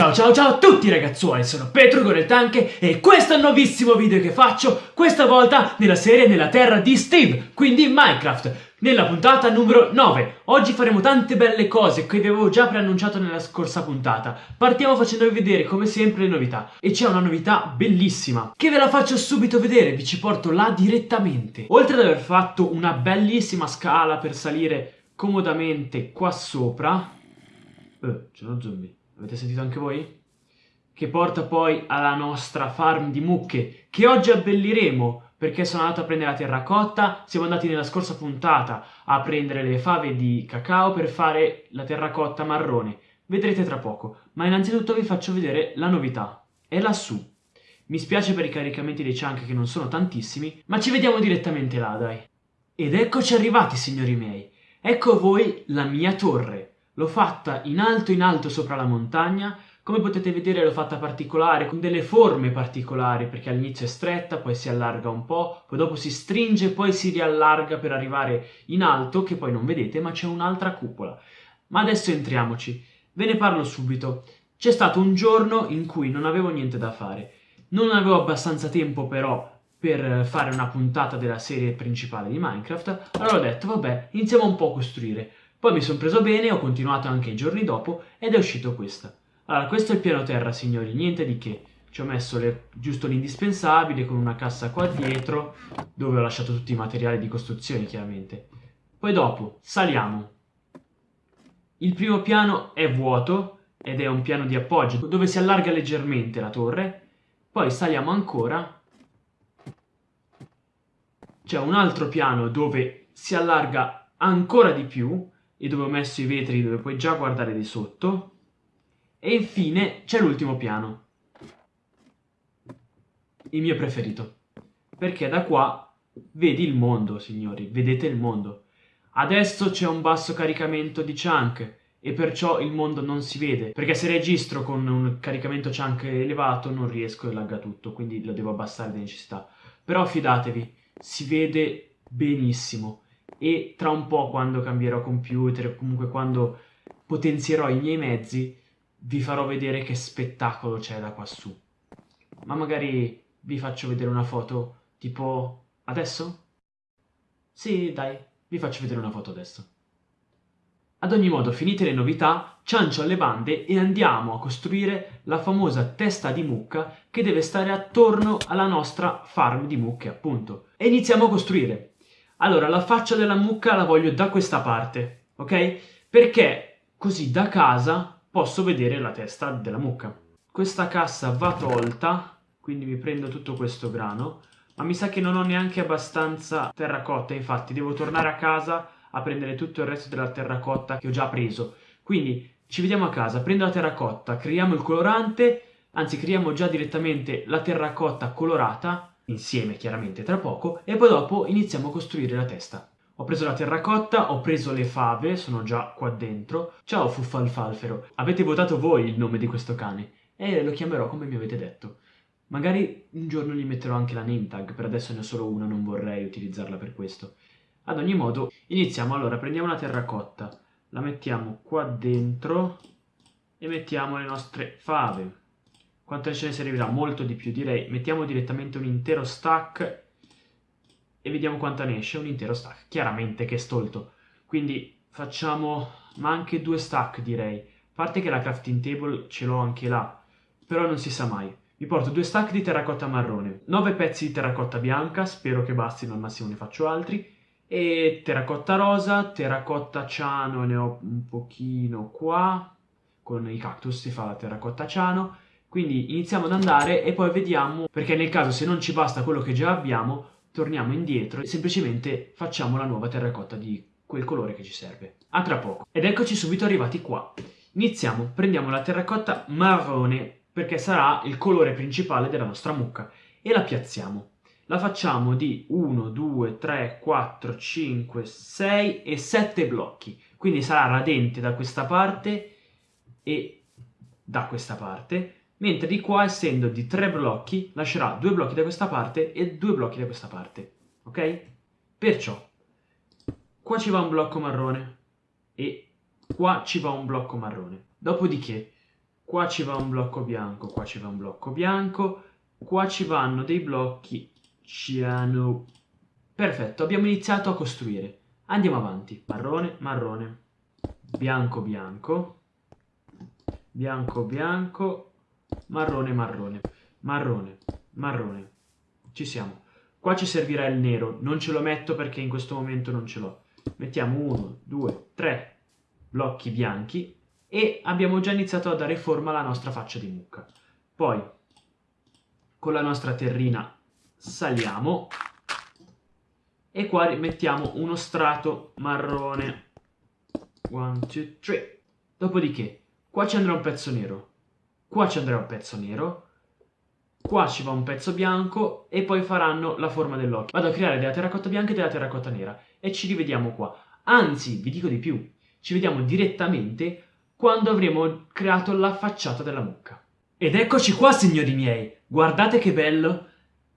ciao ciao ciao a tutti ragazzuoli, sono Petro con il Tanke e questo è il nuovissimo video che faccio, questa volta nella serie Nella Terra di Steve, quindi in Minecraft, nella puntata numero 9. Oggi faremo tante belle cose che vi avevo già preannunciato nella scorsa puntata. Partiamo facendovi vedere come sempre le novità e c'è una novità bellissima che ve la faccio subito vedere, vi ci porto là direttamente. Oltre ad aver fatto una bellissima scala per salire comodamente qua sopra... Eh, c'è uno zombie. Avete sentito anche voi? Che porta poi alla nostra farm di mucche, che oggi abbelliremo, perché sono andato a prendere la terracotta, siamo andati nella scorsa puntata a prendere le fave di cacao per fare la terracotta marrone. Vedrete tra poco, ma innanzitutto vi faccio vedere la novità. È lassù. Mi spiace per i caricamenti dei chunk che non sono tantissimi, ma ci vediamo direttamente là, dai. Ed eccoci arrivati, signori miei. Ecco a voi la mia torre. L'ho fatta in alto in alto sopra la montagna, come potete vedere l'ho fatta particolare, con delle forme particolari, perché all'inizio è stretta, poi si allarga un po', poi dopo si stringe, poi si riallarga per arrivare in alto, che poi non vedete, ma c'è un'altra cupola. Ma adesso entriamoci. Ve ne parlo subito. C'è stato un giorno in cui non avevo niente da fare. Non avevo abbastanza tempo però per fare una puntata della serie principale di Minecraft, allora ho detto vabbè, iniziamo un po' a costruire. Poi mi sono preso bene, ho continuato anche i giorni dopo ed è uscito questa. Allora, questo è il piano terra, signori, niente di che. Ci ho messo le, giusto l'indispensabile con una cassa qua dietro, dove ho lasciato tutti i materiali di costruzione, chiaramente. Poi dopo, saliamo. Il primo piano è vuoto ed è un piano di appoggio, dove si allarga leggermente la torre. Poi saliamo ancora. C'è un altro piano dove si allarga ancora di più e dove ho messo i vetri dove puoi già guardare di sotto. E infine c'è l'ultimo piano. Il mio preferito. Perché da qua vedi il mondo, signori, vedete il mondo. Adesso c'è un basso caricamento di chunk e perciò il mondo non si vede. Perché se registro con un caricamento chunk elevato non riesco e lagga tutto, quindi lo devo abbassare di necessità. Però fidatevi, si vede benissimo e tra un po' quando cambierò computer o comunque quando potenzierò i miei mezzi vi farò vedere che spettacolo c'è da quassù. Ma magari vi faccio vedere una foto tipo adesso? Sì, dai, vi faccio vedere una foto adesso. Ad ogni modo, finite le novità, ciancio alle bande e andiamo a costruire la famosa testa di mucca che deve stare attorno alla nostra farm di mucche, appunto. E iniziamo a costruire. Allora, la faccia della mucca la voglio da questa parte, ok? Perché così da casa posso vedere la testa della mucca. Questa cassa va tolta, quindi mi prendo tutto questo grano, ma mi sa che non ho neanche abbastanza terracotta, infatti devo tornare a casa a prendere tutto il resto della terracotta che ho già preso. Quindi ci vediamo a casa, prendo la terracotta, creiamo il colorante, anzi creiamo già direttamente la terracotta colorata insieme chiaramente tra poco, e poi dopo iniziamo a costruire la testa. Ho preso la terracotta, ho preso le fave, sono già qua dentro. Ciao Fuffalfalfero, avete votato voi il nome di questo cane e lo chiamerò come mi avete detto. Magari un giorno gli metterò anche la name tag, per adesso ne ho solo una, non vorrei utilizzarla per questo. Ad ogni modo, iniziamo. Allora, prendiamo la terracotta, la mettiamo qua dentro e mettiamo le nostre fave. Quante ce ne servirà? Molto di più, direi. Mettiamo direttamente un intero stack e vediamo quanta ne esce. Un intero stack. Chiaramente che è stolto. Quindi facciamo... ma anche due stack, direi. A parte che la crafting table ce l'ho anche là. Però non si sa mai. Mi porto due stack di terracotta marrone, 9 pezzi di terracotta bianca, spero che bastino, al massimo ne faccio altri, e terracotta rosa, terracotta ciano, ne ho un pochino qua, con i cactus si fa la terracotta ciano, quindi iniziamo ad andare e poi vediamo, perché nel caso se non ci basta quello che già abbiamo, torniamo indietro e semplicemente facciamo la nuova terracotta di quel colore che ci serve. A tra poco. Ed eccoci subito arrivati qua. Iniziamo, prendiamo la terracotta marrone perché sarà il colore principale della nostra mucca e la piazziamo. La facciamo di 1, 2, 3, 4, 5, 6 e 7 blocchi. Quindi sarà radente da questa parte e da questa parte mentre di qua, essendo di tre blocchi, lascerà due blocchi da questa parte e due blocchi da questa parte, ok? Perciò, qua ci va un blocco marrone e qua ci va un blocco marrone. Dopodiché, qua ci va un blocco bianco, qua ci va un blocco bianco, qua ci vanno dei blocchi ciano. Perfetto, abbiamo iniziato a costruire. Andiamo avanti. Marrone, marrone, bianco, bianco, bianco, bianco, marrone, marrone, marrone, marrone. Ci siamo. Qua ci servirà il nero, non ce lo metto perché in questo momento non ce l'ho. Mettiamo uno, due, tre blocchi bianchi e abbiamo già iniziato a dare forma alla nostra faccia di mucca. Poi con la nostra terrina saliamo e qua mettiamo uno strato marrone. One, two, three. Dopodiché, qua ci andrà un pezzo nero, qua ci andrà un pezzo nero, qua ci va un pezzo bianco e poi faranno la forma dell'occhio. Vado a creare della terracotta bianca e della terracotta nera e ci rivediamo qua. Anzi, vi dico di più, ci vediamo direttamente quando avremo creato la facciata della mucca. Ed eccoci qua, signori miei! Guardate che bello!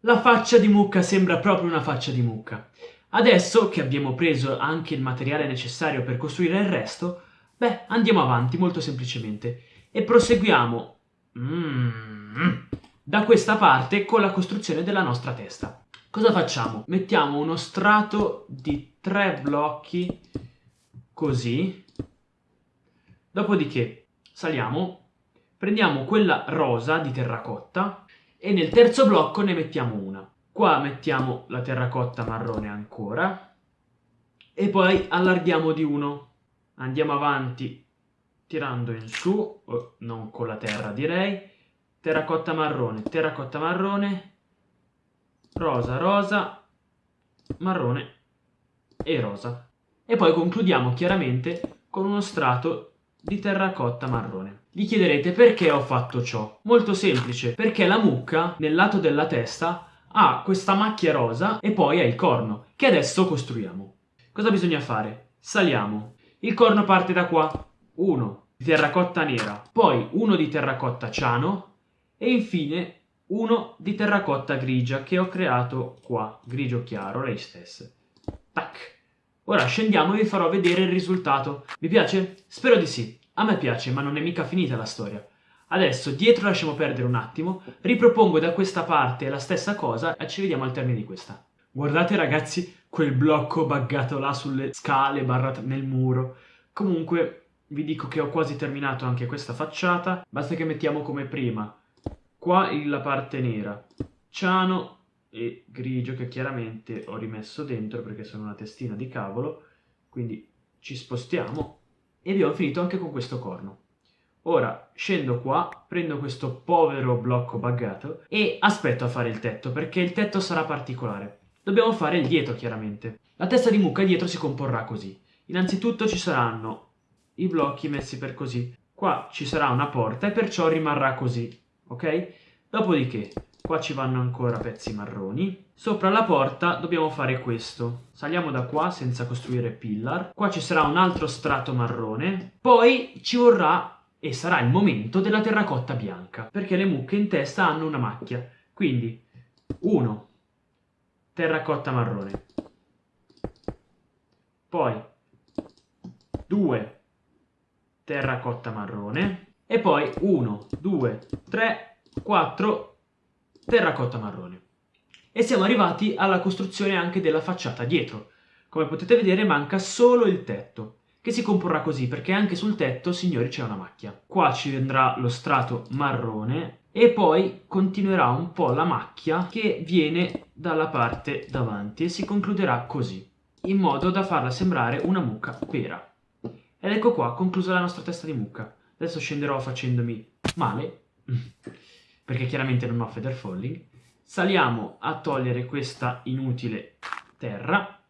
La faccia di mucca sembra proprio una faccia di mucca. Adesso che abbiamo preso anche il materiale necessario per costruire il resto, beh, andiamo avanti molto semplicemente e proseguiamo mm, da questa parte con la costruzione della nostra testa. Cosa facciamo? Mettiamo uno strato di tre blocchi così, dopodiché saliamo, prendiamo quella rosa di terracotta e nel terzo blocco ne mettiamo una. Qua mettiamo la terracotta marrone ancora e poi allarghiamo di uno. Andiamo avanti tirando in su, non con la terra direi, terracotta marrone, terracotta marrone, rosa, rosa, marrone e rosa. E poi concludiamo chiaramente con uno strato di terracotta marrone. Vi chiederete perché ho fatto ciò? Molto semplice, perché la mucca nel lato della testa ha questa macchia rosa e poi ha il corno, che adesso costruiamo. Cosa bisogna fare? Saliamo. Il corno parte da qua. Uno di terracotta nera, poi uno di terracotta ciano e infine uno di terracotta grigia che ho creato qua, grigio chiaro, lei stessa. Tac. Ora scendiamo e vi farò vedere il risultato. Vi piace? Spero di sì. A me piace, ma non è mica finita la storia. Adesso dietro lasciamo perdere un attimo, ripropongo da questa parte la stessa cosa e ci vediamo al termine di questa. Guardate ragazzi quel blocco buggato là sulle scale barra nel muro. Comunque vi dico che ho quasi terminato anche questa facciata, basta che mettiamo come prima qua la parte nera, ciano e grigio che chiaramente ho rimesso dentro perché sono una testina di cavolo, quindi ci spostiamo e abbiamo finito anche con questo corno. Ora scendo qua, prendo questo povero blocco buggato e aspetto a fare il tetto perché il tetto sarà particolare. Dobbiamo fare il dietro chiaramente. La testa di mucca dietro si comporrà così. Innanzitutto ci saranno i blocchi messi per così. Qua ci sarà una porta e perciò rimarrà così, ok? Dopodiché qua ci vanno ancora pezzi marroni. Sopra la porta dobbiamo fare questo. Saliamo da qua senza costruire pillar. Qua ci sarà un altro strato marrone. Poi ci vorrà e sarà il momento della terracotta bianca, perché le mucche in testa hanno una macchia. Quindi, 1. Terracotta marrone. Poi, 2. Terracotta marrone. E poi 1, 2, 3, 4 terracotta marrone. E siamo arrivati alla costruzione anche della facciata dietro. Come potete vedere manca solo il tetto, che si comporrà così perché anche sul tetto, signori, c'è una macchia. Qua ci vendrà lo strato marrone e poi continuerà un po' la macchia che viene dalla parte davanti e si concluderà così, in modo da farla sembrare una mucca vera. Ed ecco qua, conclusa la nostra testa di mucca. Adesso scenderò facendomi male perché chiaramente non ho feather falling. Saliamo a togliere questa inutile terra.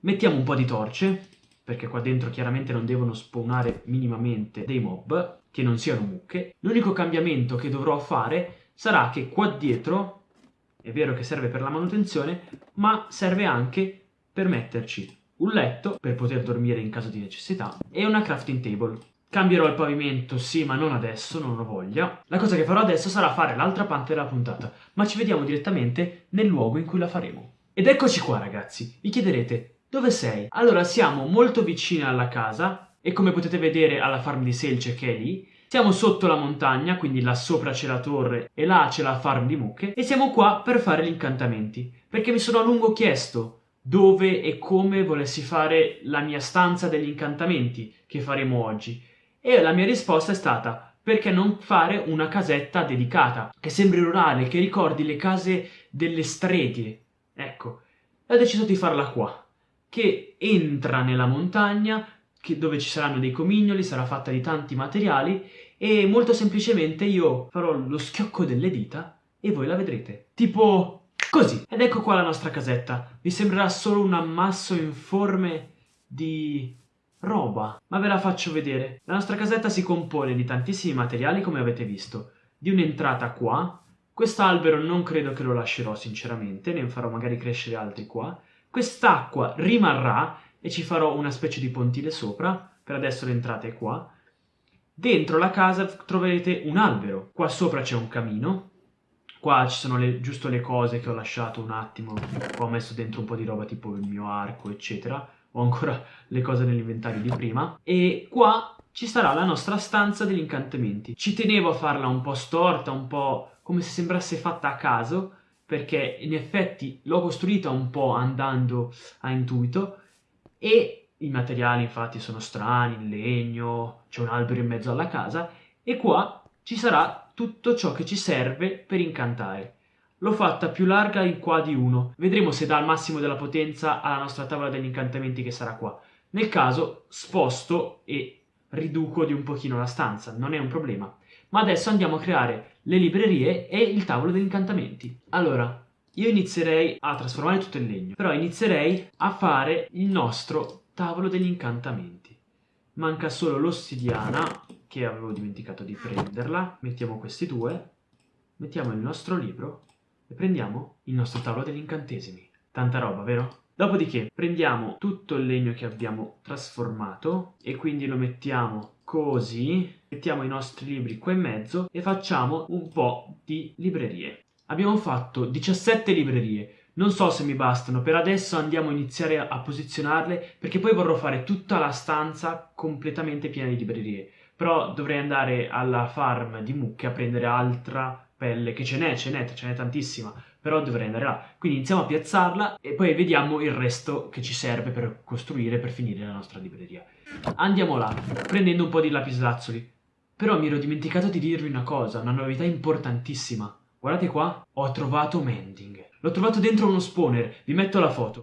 Mettiamo un po' di torce, perché qua dentro chiaramente non devono spawnare minimamente dei mob, che non siano mucche. L'unico cambiamento che dovrò fare sarà che qua dietro, è vero che serve per la manutenzione, ma serve anche per metterci un letto per poter dormire in caso di necessità e una crafting table. Cambierò il pavimento, sì, ma non adesso, non ho voglia. La cosa che farò adesso sarà fare l'altra parte della puntata, ma ci vediamo direttamente nel luogo in cui la faremo. Ed eccoci qua, ragazzi. Vi chiederete, dove sei? Allora, siamo molto vicini alla casa, e come potete vedere alla farm di selce che è lì, Siamo sotto la montagna, quindi là sopra c'è la torre e là c'è la farm di mucche e siamo qua per fare gli incantamenti, perché mi sono a lungo chiesto dove e come volessi fare la mia stanza degli incantamenti che faremo oggi. E la mia risposta è stata perché non fare una casetta dedicata, che sembri rurale, che ricordi le case delle streghe. Ecco, ho deciso di farla qua, che entra nella montagna, dove ci saranno dei comignoli, sarà fatta di tanti materiali e molto semplicemente io farò lo schiocco delle dita e voi la vedrete. Tipo Così, ed ecco qua la nostra casetta. Vi sembrerà solo un ammasso informe di roba, ma ve la faccio vedere. La nostra casetta si compone di tantissimi materiali, come avete visto. Di un'entrata qua. Quest'albero non credo che lo lascerò sinceramente, ne farò magari crescere altri qua. Quest'acqua rimarrà e ci farò una specie di pontile sopra. Per adesso l'entrata è qua. Dentro la casa troverete un albero. Qua sopra c'è un camino Qua ci sono le, giusto le cose che ho lasciato un attimo, ho messo dentro un po' di roba tipo il mio arco, eccetera. Ho ancora le cose nell'inventario di prima. E qua ci sarà la nostra stanza degli incantamenti. Ci tenevo a farla un po' storta, un po' come se sembrasse fatta a caso, perché in effetti l'ho costruita un po' andando a intuito e i materiali infatti sono strani, in legno, c'è un albero in mezzo alla casa e qua ci sarà tutto ciò che ci serve per incantare. L'ho fatta più larga in qua di 1, vedremo se dà il massimo della potenza alla nostra tavola degli incantamenti che sarà qua. Nel caso sposto e riduco di un pochino la stanza, non è un problema. Ma adesso andiamo a creare le librerie e il tavolo degli incantamenti. Allora, io inizierei a trasformare tutto in legno, però inizierei a fare il nostro tavolo degli incantamenti. Manca solo l'ossidiana che avevo dimenticato di prenderla. Mettiamo questi due, mettiamo il nostro libro e prendiamo il nostro tavolo degli incantesimi. Tanta roba, vero? Dopodiché prendiamo tutto il legno che abbiamo trasformato e quindi lo mettiamo così, mettiamo i nostri libri qua in mezzo e facciamo un po' di librerie. Abbiamo fatto 17 librerie, non so se mi bastano, per adesso andiamo a iniziare a posizionarle perché poi vorrò fare tutta la stanza completamente piena di librerie però dovrei andare alla farm di mucche a prendere altra pelle, che ce n'è, ce n'è, ce n'è tantissima, però dovrei andare là. Quindi iniziamo a piazzarla e poi vediamo il resto che ci serve per costruire, per finire la nostra libreria. Andiamo là, prendendo un po' di lapislazzoli. Però mi ero dimenticato di dirvi una cosa, una novità importantissima. Guardate qua, ho trovato Mending. L'ho trovato dentro uno spawner, vi metto la foto.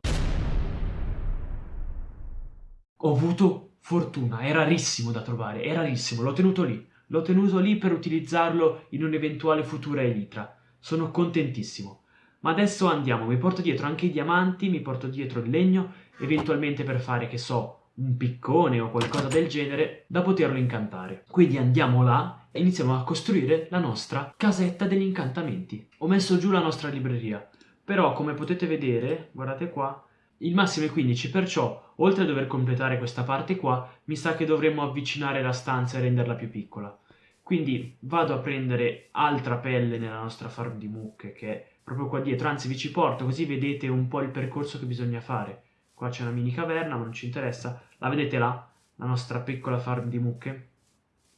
Ho avuto Fortuna, è rarissimo da trovare, è rarissimo, l'ho tenuto lì. L'ho tenuto lì per utilizzarlo in un'eventuale futura elitra. Sono contentissimo. Ma adesso andiamo, mi porto dietro anche i diamanti, mi porto dietro il legno, eventualmente per fare, che so, un piccone o qualcosa del genere, da poterlo incantare. Quindi andiamo là e iniziamo a costruire la nostra casetta degli incantamenti. Ho messo giù la nostra libreria, però come potete vedere, guardate qua, il massimo è 15, perciò, oltre a dover completare questa parte qua, mi sa che dovremmo avvicinare la stanza e renderla più piccola. Quindi vado a prendere altra pelle nella nostra farm di mucche, che è proprio qua dietro, anzi vi ci porto, così vedete un po' il percorso che bisogna fare. Qua c'è una mini caverna, ma non ci interessa. La vedete là? La nostra piccola farm di mucche?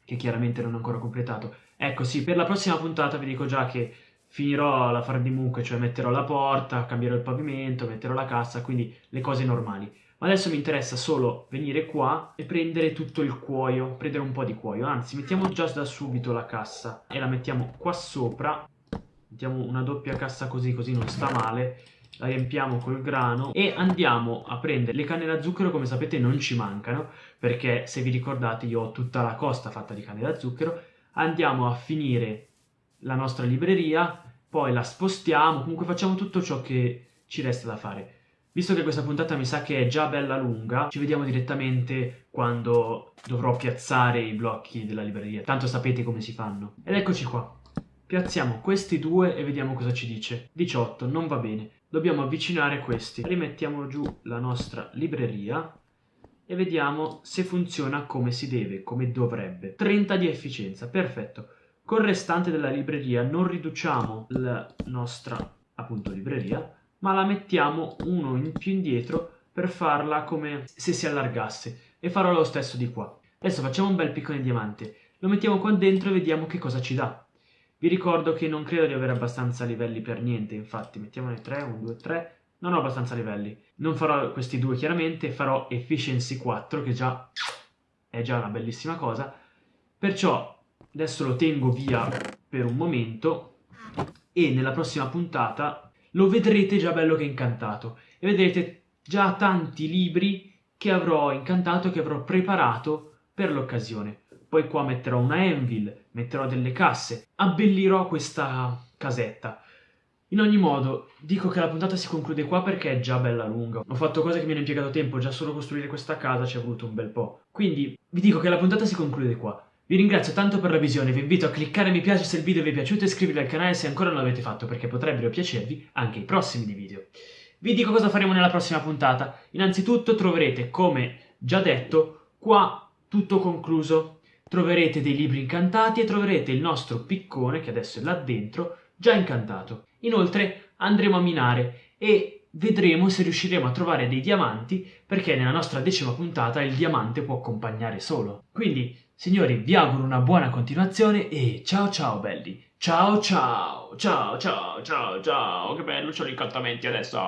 Che chiaramente non ho ancora completato. Ecco, sì, per la prossima puntata vi dico già che finirò la fare di mucche, cioè metterò la porta, cambierò il pavimento, metterò la cassa, quindi le cose normali. Ma adesso mi interessa solo venire qua e prendere tutto il cuoio, prendere un po' di cuoio. Anzi, mettiamo già da subito la cassa e la mettiamo qua sopra. Mettiamo una doppia cassa così, così non sta male. La riempiamo col grano e andiamo a prendere le canne da zucchero, come sapete non ci mancano, perché se vi ricordate io ho tutta la costa fatta di canne da zucchero. Andiamo a finire la nostra libreria, poi la spostiamo, comunque facciamo tutto ciò che ci resta da fare. Visto che questa puntata mi sa che è già bella lunga, ci vediamo direttamente quando dovrò piazzare i blocchi della libreria. Tanto sapete come si fanno. Ed eccoci qua. Piazziamo questi due e vediamo cosa ci dice. 18, non va bene. Dobbiamo avvicinare questi. Rimettiamo giù la nostra libreria e vediamo se funziona come si deve, come dovrebbe. 30 di efficienza, perfetto. Col restante della libreria non riduciamo la nostra appunto libreria, ma la mettiamo uno in più indietro per farla come se si allargasse e farò lo stesso di qua. Adesso facciamo un bel piccone diamante. lo mettiamo qua dentro e vediamo che cosa ci dà. Vi ricordo che non credo di avere abbastanza livelli per niente, infatti mettiamone 3, 1, 2, 3, non ho abbastanza livelli. Non farò questi due chiaramente, farò Efficiency 4 che già è già una bellissima cosa, perciò adesso lo tengo via per un momento e nella prossima puntata lo vedrete già bello che incantato e vedrete già tanti libri che avrò incantato, che avrò preparato per l'occasione. Poi qua metterò una anvil, metterò delle casse, abbellirò questa casetta. In ogni modo, dico che la puntata si conclude qua perché è già bella lunga. Ho fatto cose che mi hanno impiegato tempo, già solo costruire questa casa ci è voluto un bel po'. Quindi vi dico che la puntata si conclude qua. Vi ringrazio tanto per la visione, vi invito a cliccare mi piace se il video vi è piaciuto e iscrivervi al canale se ancora non l'avete fatto perché potrebbero piacervi anche i prossimi video. Vi dico cosa faremo nella prossima puntata. Innanzitutto troverete, come già detto, qua tutto concluso. Troverete dei libri incantati e troverete il nostro piccone, che adesso è là dentro, già incantato. Inoltre andremo a minare e vedremo se riusciremo a trovare dei diamanti perché nella nostra decima puntata il diamante può accompagnare solo. Quindi, signori, vi auguro una buona continuazione e ciao ciao belli! Ciao ciao! Ciao ciao ciao ciao! Che bello, c'ho gli incantamenti adesso!